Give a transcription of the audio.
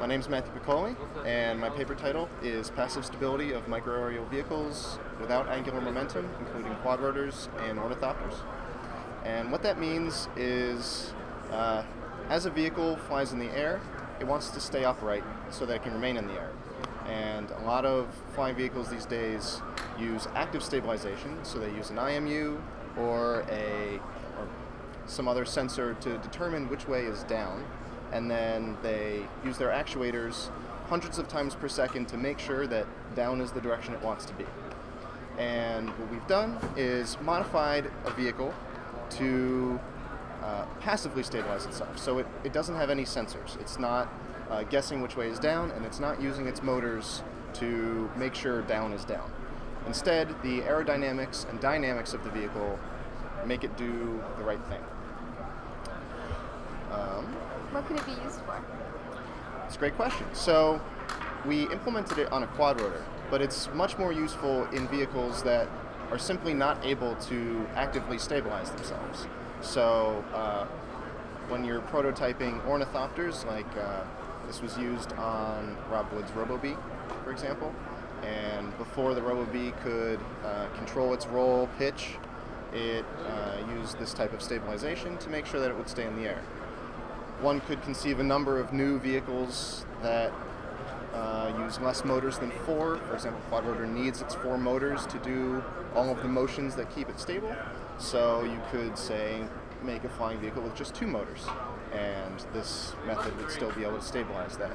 My name is Matthew Piccoli, and my paper title is Passive Stability of Microaerial Vehicles Without Angular Momentum, including quadrotors and ornithopters. And what that means is, uh, as a vehicle flies in the air, it wants to stay upright so that it can remain in the air. And a lot of flying vehicles these days use active stabilization, so they use an IMU or a or some other sensor to determine which way is down and then they use their actuators hundreds of times per second to make sure that down is the direction it wants to be. And what we've done is modified a vehicle to uh, passively stabilize itself. So it, it doesn't have any sensors. It's not uh, guessing which way is down, and it's not using its motors to make sure down is down. Instead, the aerodynamics and dynamics of the vehicle make it do the right thing. Could it be used for? It's a great question. So we implemented it on a quadrotor, but it's much more useful in vehicles that are simply not able to actively stabilize themselves. So uh, when you're prototyping ornithopters, like uh, this was used on Rob Wood's RoboBee, for example, and before the RoboBee could uh, control its roll pitch, it uh, used this type of stabilization to make sure that it would stay in the air one could conceive a number of new vehicles that uh, use less motors than four. For example, Quadrotor needs its four motors to do all of the motions that keep it stable. So you could say make a flying vehicle with just two motors, and this method would still be able to stabilize that.